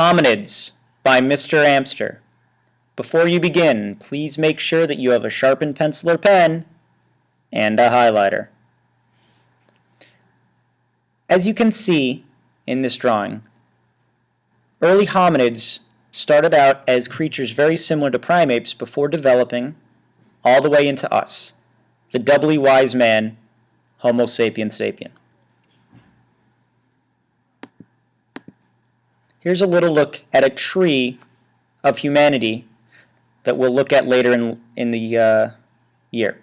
Hominids by Mr. Amster. Before you begin, please make sure that you have a sharpened pencil or pen and a highlighter. As you can see in this drawing, early hominids started out as creatures very similar to primates before developing all the way into us, the doubly wise man, Homo sapiens sapien. Here's a little look at a tree of humanity that we'll look at later in, in the uh, year.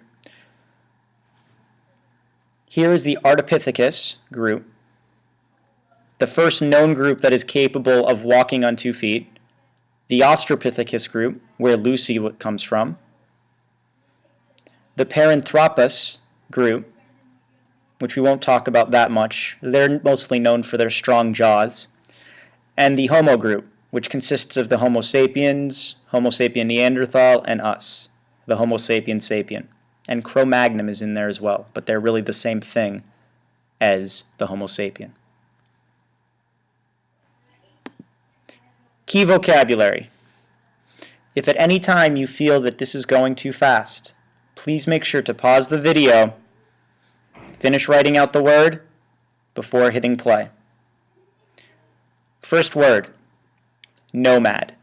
Here is the Ardipithecus group, the first known group that is capable of walking on two feet, the Australopithecus group, where Lucy comes from, the Paranthropus group, which we won't talk about that much. They're mostly known for their strong jaws and the Homo group, which consists of the Homo sapiens, Homo sapien Neanderthal, and us, the Homo sapien sapien. And Cro-Magnon is in there as well, but they're really the same thing as the Homo sapien. Key vocabulary. If at any time you feel that this is going too fast, please make sure to pause the video, finish writing out the word before hitting play. First word, nomad.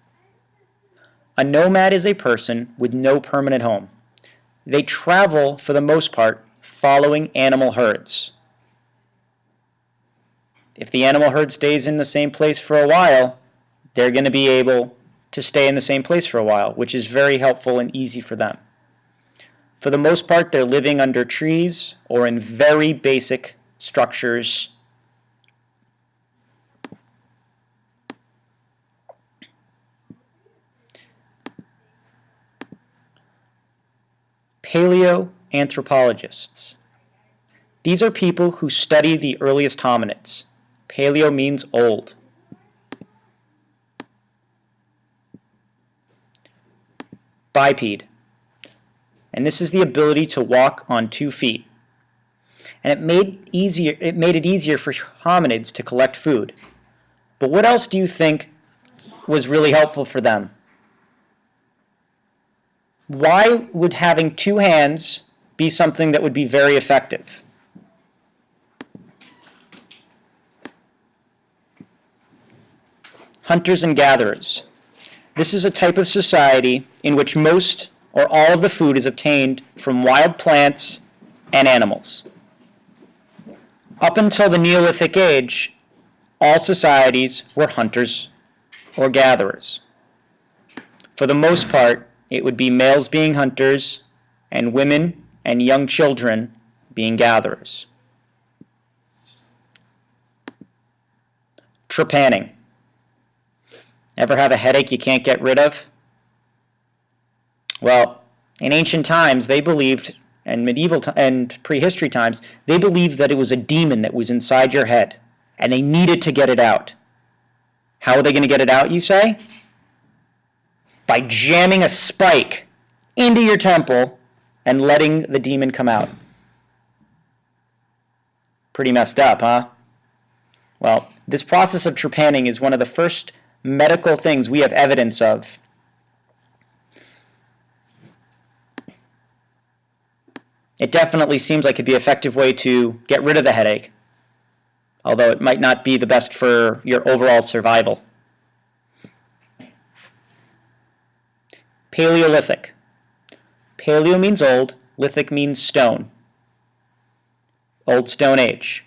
A nomad is a person with no permanent home. They travel, for the most part, following animal herds. If the animal herd stays in the same place for a while, they're going to be able to stay in the same place for a while, which is very helpful and easy for them. For the most part, they're living under trees or in very basic structures Paleoanthropologists. These are people who study the earliest hominids. Paleo means old. Biped. And this is the ability to walk on two feet. And it made, easier, it made it easier for hominids to collect food. But what else do you think was really helpful for them? Why would having two hands be something that would be very effective? Hunters and gatherers. This is a type of society in which most or all of the food is obtained from wild plants and animals. Up until the Neolithic age, all societies were hunters or gatherers. For the most part, it would be males being hunters and women and young children being gatherers. Trepanning. Ever have a headache you can't get rid of? Well, in ancient times, they believed, and medieval and prehistory times, they believed that it was a demon that was inside your head, and they needed to get it out. How are they going to get it out, you say? By jamming a spike into your temple and letting the demon come out. Pretty messed up, huh? Well, this process of trepanning is one of the first medical things we have evidence of. It definitely seems like it'd be an effective way to get rid of the headache, although it might not be the best for your overall survival. Paleolithic. Paleo means old, lithic means stone. Old Stone Age.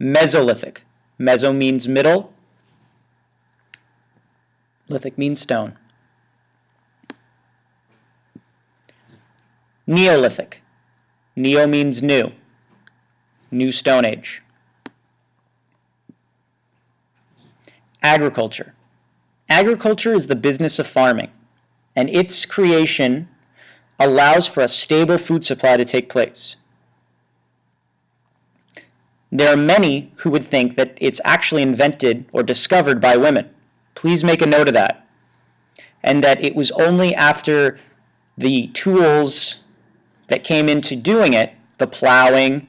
Mesolithic. Meso means middle. Lithic means stone. Neolithic. Neo means new. New Stone Age. Agriculture. Agriculture is the business of farming, and its creation allows for a stable food supply to take place. There are many who would think that it's actually invented or discovered by women. Please make a note of that. And that it was only after the tools that came into doing it, the plowing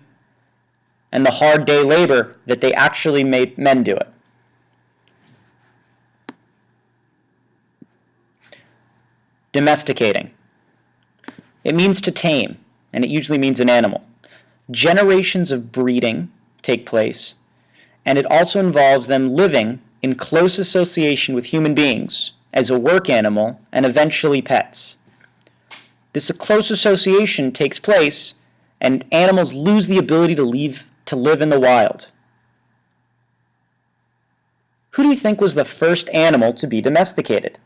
and the hard day labor, that they actually made men do it. Domesticating. It means to tame, and it usually means an animal. Generations of breeding take place, and it also involves them living in close association with human beings as a work animal and eventually pets. This close association takes place and animals lose the ability to leave to live in the wild. Who do you think was the first animal to be domesticated?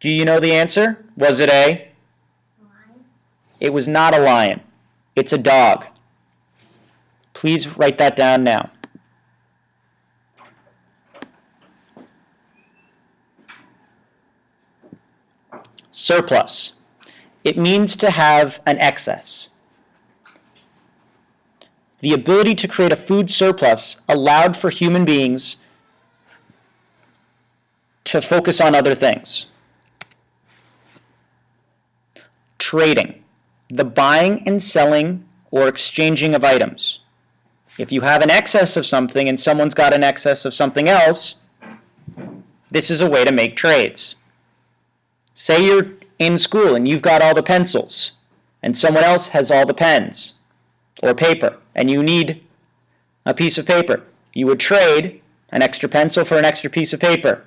Do you know the answer? Was it A? Lion. It was not a lion. It's a dog. Please write that down now. Surplus. It means to have an excess. The ability to create a food surplus allowed for human beings to focus on other things. Trading. The buying and selling or exchanging of items. If you have an excess of something and someone's got an excess of something else, this is a way to make trades. Say you're in school and you've got all the pencils and someone else has all the pens or paper and you need a piece of paper. You would trade an extra pencil for an extra piece of paper.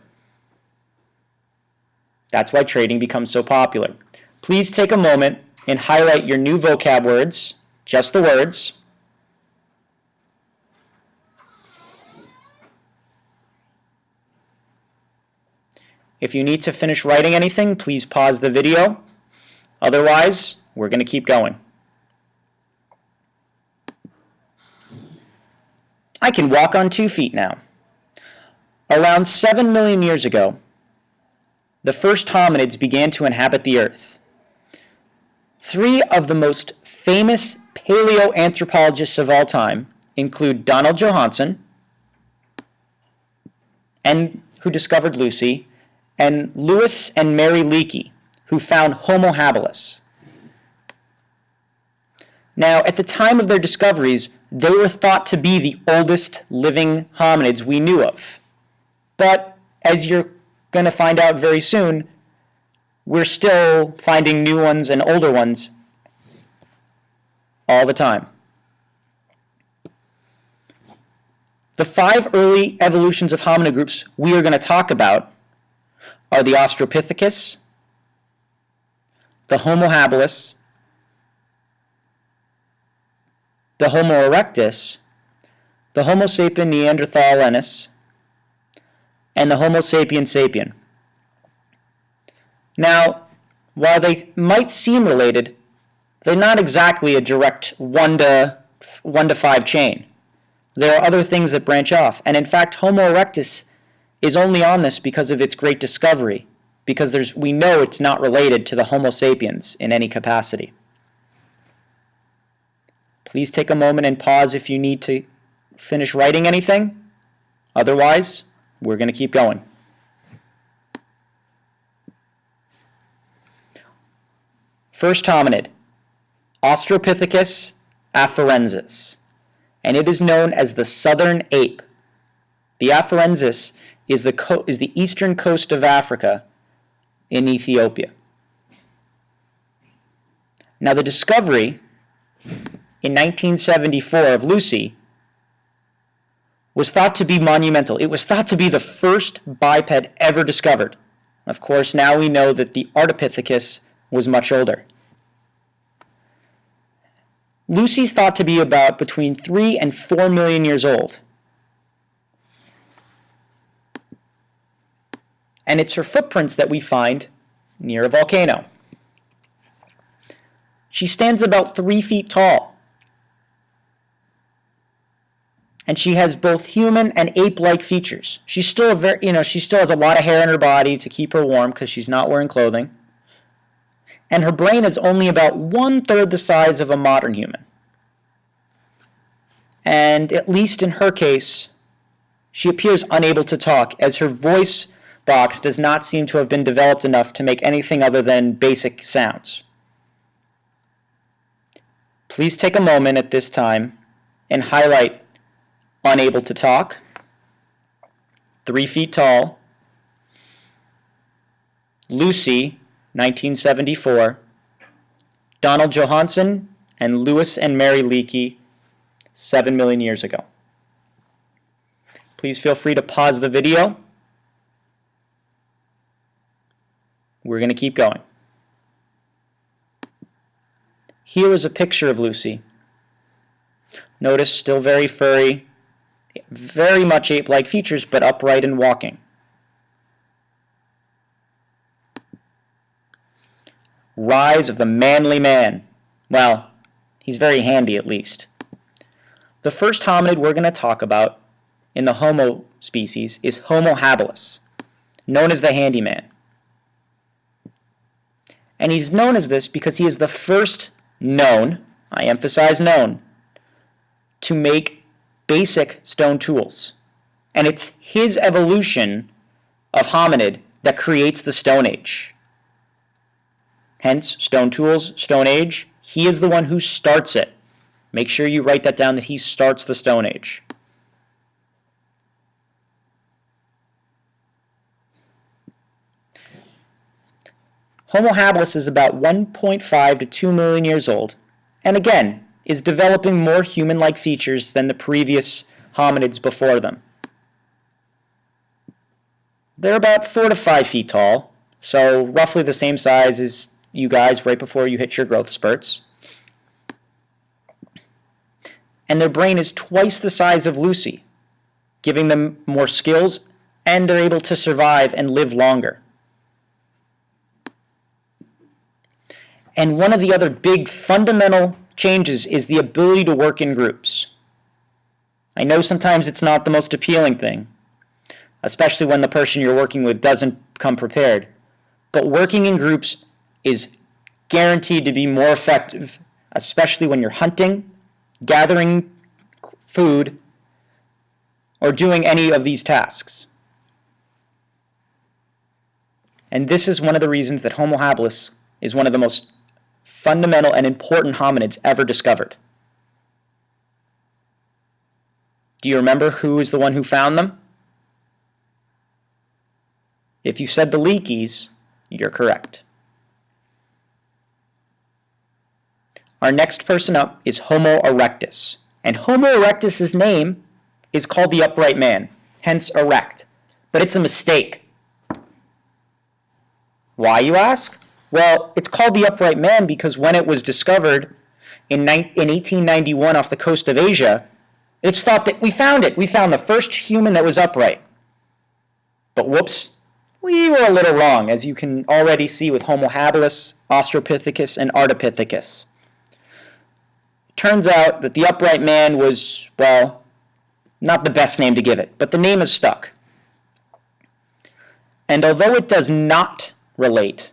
That's why trading becomes so popular. Please take a moment and highlight your new vocab words, just the words, If you need to finish writing anything, please pause the video. Otherwise, we're going to keep going. I can walk on two feet now. Around 7 million years ago, the first hominids began to inhabit the earth. Three of the most famous paleoanthropologists of all time include Donald Johanson, and who discovered Lucy, and Louis and Mary Leakey, who found Homo habilis. Now, at the time of their discoveries, they were thought to be the oldest living hominids we knew of. But, as you're going to find out very soon, we're still finding new ones and older ones all the time. The five early evolutions of hominid groups we are going to talk about are the Australopithecus, the Homo habilis, the Homo erectus, the Homo sapien neanderthalensis, and the Homo sapien sapien. Now, while they might seem related, they're not exactly a direct 1 to, 1 to 5 chain. There are other things that branch off, and in fact Homo erectus is only on this because of its great discovery, because there's, we know it's not related to the Homo sapiens in any capacity. Please take a moment and pause if you need to finish writing anything. Otherwise, we're going to keep going. First hominid, Australopithecus afarensis, and it is known as the southern ape. The afarensis is the, is the eastern coast of Africa in Ethiopia. Now the discovery in 1974 of Lucy was thought to be monumental. It was thought to be the first biped ever discovered. Of course, now we know that the Ardipithecus was much older. Lucy's thought to be about between 3 and 4 million years old. and it's her footprints that we find near a volcano. She stands about three feet tall. And she has both human and ape-like features. She's still a very, you know, she still has a lot of hair in her body to keep her warm because she's not wearing clothing. And her brain is only about one-third the size of a modern human. And at least in her case, she appears unable to talk as her voice box does not seem to have been developed enough to make anything other than basic sounds. Please take a moment at this time and highlight unable to talk, three feet tall. Lucy, 1974. Donald Johanson and Louis and Mary Leakey, 7 million years ago. Please feel free to pause the video. We're going to keep going. Here is a picture of Lucy. Notice still very furry, very much ape-like features, but upright and walking. Rise of the manly man. Well, he's very handy at least. The first hominid we're going to talk about in the Homo species is Homo habilis, known as the handyman. And he's known as this because he is the first known, I emphasize known, to make basic stone tools. And it's his evolution of hominid that creates the Stone Age. Hence, stone tools, Stone Age, he is the one who starts it. Make sure you write that down that he starts the Stone Age. Homo habilis is about 1.5 to 2 million years old, and again, is developing more human-like features than the previous hominids before them. They're about 4 to 5 feet tall, so roughly the same size as you guys right before you hit your growth spurts. And their brain is twice the size of Lucy, giving them more skills, and they're able to survive and live longer. And one of the other big fundamental changes is the ability to work in groups. I know sometimes it's not the most appealing thing, especially when the person you're working with doesn't come prepared. But working in groups is guaranteed to be more effective, especially when you're hunting, gathering food, or doing any of these tasks. And this is one of the reasons that Homo habilis is one of the most fundamental and important hominids ever discovered. Do you remember who is the one who found them? If you said the Leakeys, you're correct. Our next person up is Homo erectus. And Homo erectus's name is called the upright man, hence erect. But it's a mistake. Why, you ask? Well, it's called the upright man because when it was discovered in, in 1891 off the coast of Asia, it's thought that we found it. We found the first human that was upright. But whoops, we were a little wrong, as you can already see with Homo habilis, Australopithecus, and Ardipithecus. Turns out that the upright man was, well, not the best name to give it, but the name is stuck. And although it does not relate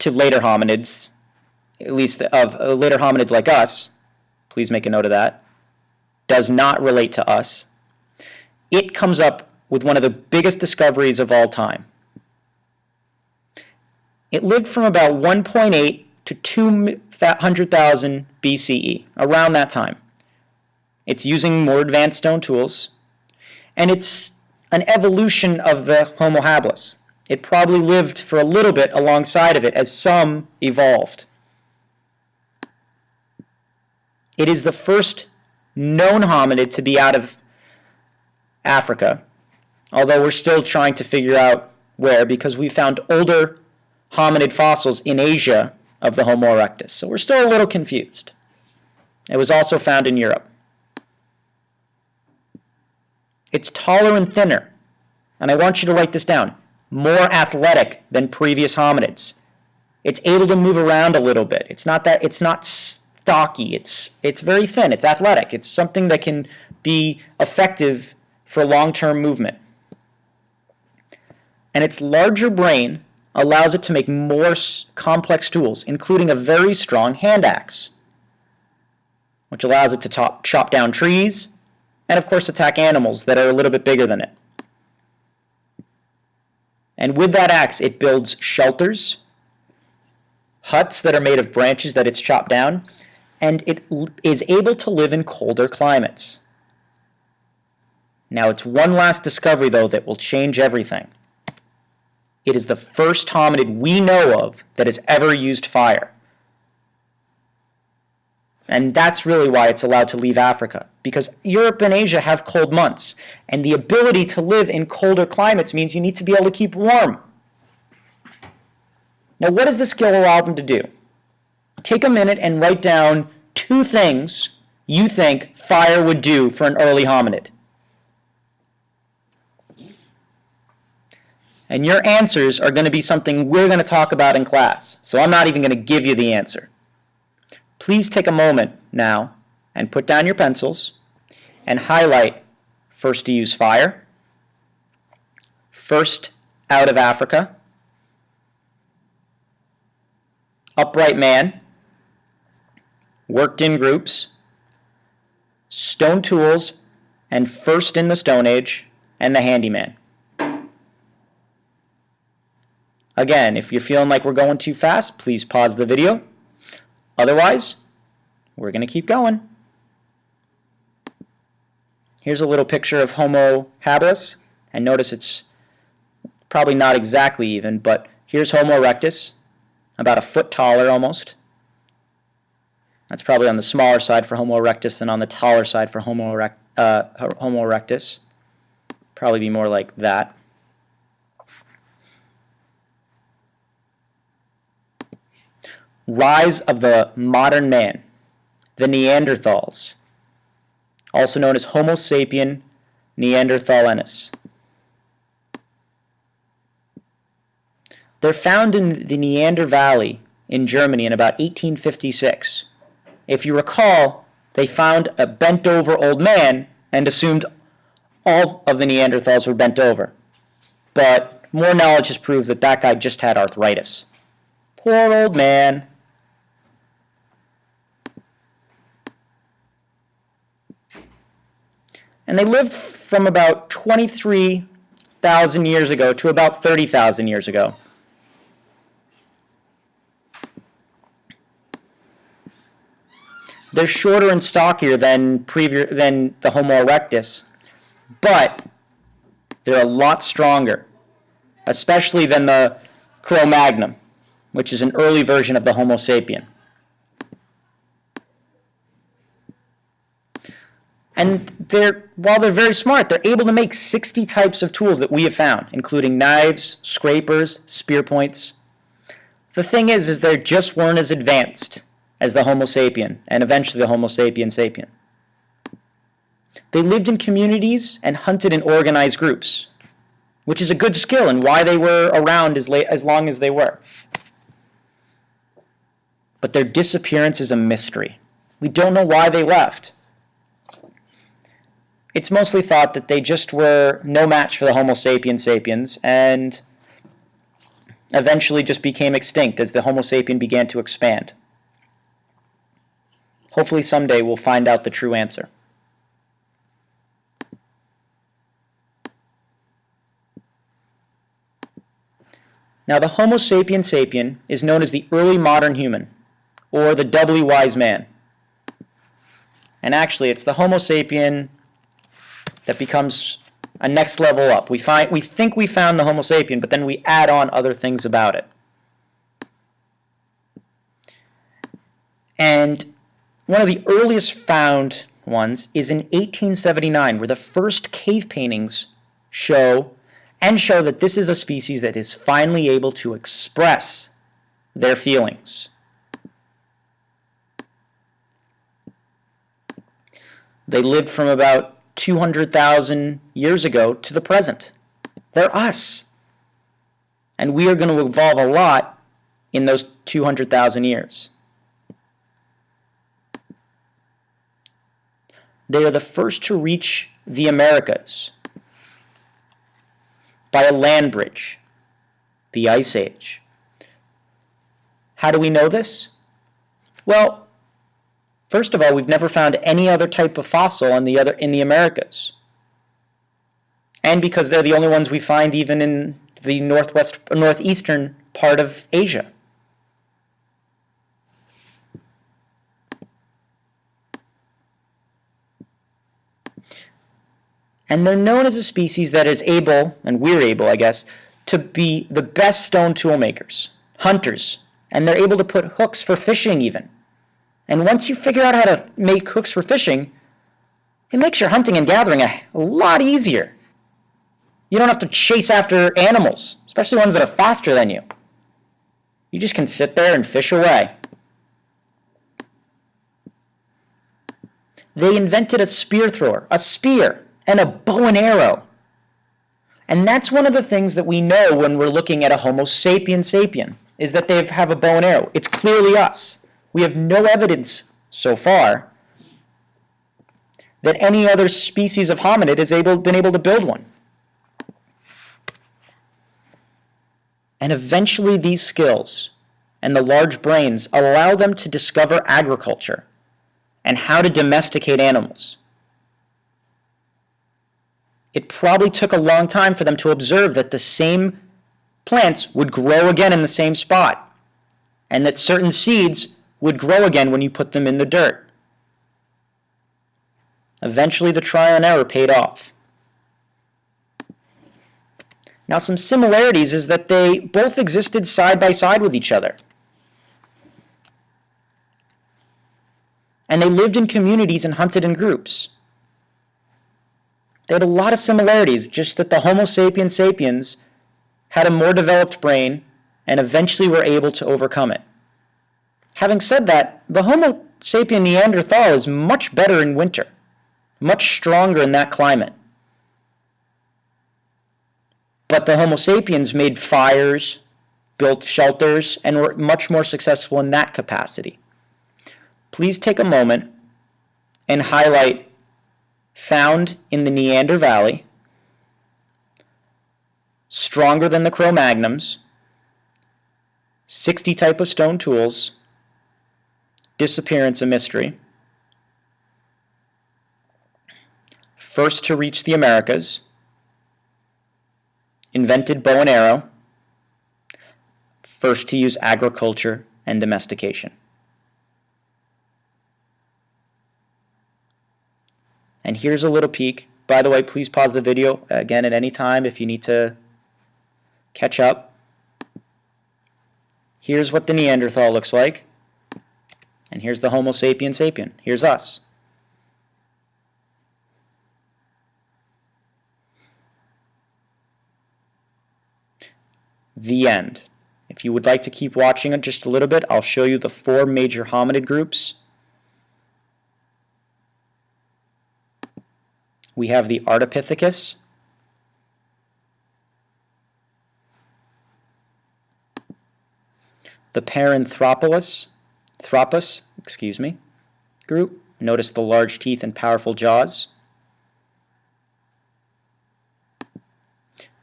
to later hominids, at least of uh, later hominids like us, please make a note of that, does not relate to us, it comes up with one of the biggest discoveries of all time. It lived from about 1.8 to 200,000 BCE, around that time. It's using more advanced stone tools, and it's an evolution of the Homo habilis. It probably lived for a little bit alongside of it as some evolved. It is the first known hominid to be out of Africa, although we're still trying to figure out where because we found older hominid fossils in Asia of the Homo erectus. So we're still a little confused. It was also found in Europe. It's taller and thinner. And I want you to write this down more athletic than previous hominids. It's able to move around a little bit. It's not that it's not stocky. It's it's very thin. It's athletic. It's something that can be effective for long-term movement. And its larger brain allows it to make more complex tools, including a very strong hand axe, which allows it to top, chop down trees and of course attack animals that are a little bit bigger than it. And with that axe, it builds shelters, huts that are made of branches that it's chopped down, and it is able to live in colder climates. Now it's one last discovery though that will change everything. It is the first hominid we know of that has ever used fire. And that's really why it's allowed to leave Africa. Because Europe and Asia have cold months. And the ability to live in colder climates means you need to be able to keep warm. Now, what does the skill allow them to do? Take a minute and write down two things you think fire would do for an early hominid. And your answers are going to be something we're going to talk about in class. So I'm not even going to give you the answer. Please take a moment now and put down your pencils and highlight first to use fire, first out of Africa, upright man, worked in groups, stone tools, and first in the Stone Age, and the handyman. Again, if you're feeling like we're going too fast, please pause the video. Otherwise, we're going to keep going. Here's a little picture of Homo habilis, and notice it's probably not exactly even, but here's Homo erectus, about a foot taller almost. That's probably on the smaller side for Homo erectus than on the taller side for Homo, erect, uh, Homo erectus. Probably be more like that. Rise of the modern man, the Neanderthals, also known as Homo sapien neanderthalensis. They're found in the Neander Valley in Germany in about 1856. If you recall, they found a bent over old man and assumed all of the Neanderthals were bent over. But more knowledge has proved that that guy just had arthritis. Poor old man. And they lived from about 23,000 years ago to about 30,000 years ago. They're shorter and stockier than, previous, than the Homo erectus, but they're a lot stronger, especially than the Cro-Magnon, which is an early version of the Homo sapien. And they're, while they're very smart, they're able to make 60 types of tools that we have found, including knives, scrapers, spear points. The thing is, is they just weren't as advanced as the Homo sapien, and eventually the Homo sapien sapien. They lived in communities and hunted in organized groups, which is a good skill and why they were around as, late, as long as they were. But their disappearance is a mystery. We don't know why they left. It's mostly thought that they just were no match for the Homo sapiens sapiens and eventually just became extinct as the Homo sapien began to expand. Hopefully someday we'll find out the true answer. Now the Homo sapien sapien is known as the early modern human, or the doubly wise man. And actually it's the Homo sapien that becomes a next level up. We, find, we think we found the Homo sapien, but then we add on other things about it. And one of the earliest found ones is in 1879, where the first cave paintings show and show that this is a species that is finally able to express their feelings. They lived from about 200,000 years ago to the present. They're us. And we are going to evolve a lot in those 200,000 years. They are the first to reach the Americas by a land bridge, the Ice Age. How do we know this? Well, first of all, we've never found any other type of fossil in the other in the Americas. And because they're the only ones we find even in the northwest northeastern part of Asia. And they're known as a species that is able, and we're able, I guess, to be the best stone tool makers, hunters, and they're able to put hooks for fishing even. And once you figure out how to make hooks for fishing, it makes your hunting and gathering a, lot easier. You don't have to chase after animals, especially ones that are faster than you. You just can sit there and fish away. They invented a spear thrower, a spear, and a bow and arrow. And that's one of the things that we know when we're looking at a Homo sapien sapien, is that they have a bow and arrow. It's clearly us. We have no evidence so far that any other species of hominid has able, been able to build one. And eventually these skills and the large brains allow them to discover agriculture and how to domesticate animals. It probably took a long time for them to observe that the same plants would grow again in the same spot and that certain seeds would grow again when you put them in the dirt. Eventually the trial and error paid off. Now some similarities is that they both existed side by side with each other. And they lived in communities and hunted in groups. They had a lot of similarities, just that the Homo sapiens sapiens had a more developed brain and eventually were able to overcome it. Having said that, the Homo sapien Neanderthal is much better in winter, much stronger in that climate. But the Homo sapiens made fires, built shelters, and were much more successful in that capacity. Please take a moment and highlight found in the Neander Valley, stronger than the Cro-Magnons, 60 type of stone tools, disappearance a mystery, first to reach the Americas, invented bow and arrow, first to use agriculture and domestication. And here's a little peek. By the way, please pause the video again at any time if you need to catch up. Here's what the Neanderthal looks like. And here's the Homo sapien sapien. Here's us. The end. If you would like to keep watching it just a little bit, I'll show you the four major hominid groups we have the Ardipithecus, the Paranthropus, Thropus, excuse me, group. Notice the large teeth and powerful jaws.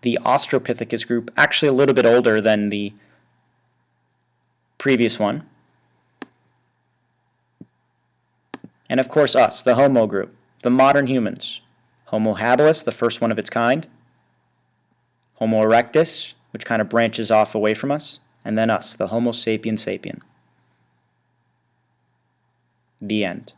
The Australopithecus group, actually a little bit older than the previous one. And of course us, the Homo group, the modern humans. Homo habilis, the first one of its kind, Homo erectus, which kind of branches off away from us, and then us, the Homo sapien sapien. The end.